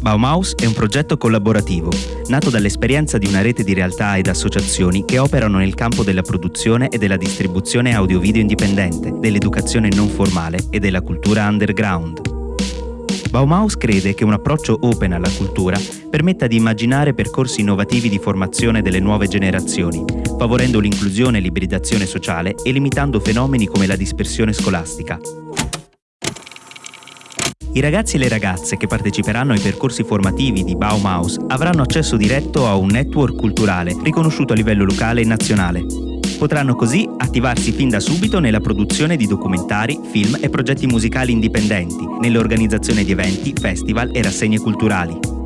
Baumaus è un progetto collaborativo, nato dall'esperienza di una rete di realtà ed associazioni che operano nel campo della produzione e della distribuzione audio-video indipendente, dell'educazione non formale e della cultura underground. Baumaus crede che un approccio open alla cultura permetta di immaginare percorsi innovativi di formazione delle nuove generazioni, favorendo l'inclusione e l'ibridazione sociale e limitando fenomeni come la dispersione scolastica. I ragazzi e le ragazze che parteciperanno ai percorsi formativi di Baumaus avranno accesso diretto a un network culturale riconosciuto a livello locale e nazionale. Potranno così attivarsi fin da subito nella produzione di documentari, film e progetti musicali indipendenti, nell'organizzazione di eventi, festival e rassegne culturali.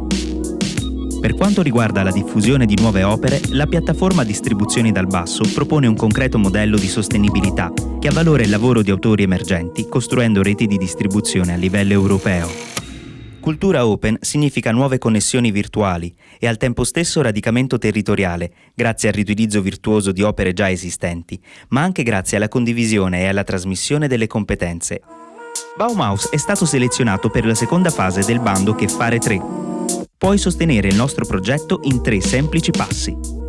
Per quanto riguarda la diffusione di nuove opere, la piattaforma Distribuzioni dal Basso propone un concreto modello di sostenibilità che avvalora il lavoro di autori emergenti costruendo reti di distribuzione a livello europeo. Cultura open significa nuove connessioni virtuali e al tempo stesso radicamento territoriale, grazie al riutilizzo virtuoso di opere già esistenti, ma anche grazie alla condivisione e alla trasmissione delle competenze. Baumaus è stato selezionato per la seconda fase del bando Che fare 3, Puoi sostenere il nostro progetto in tre semplici passi.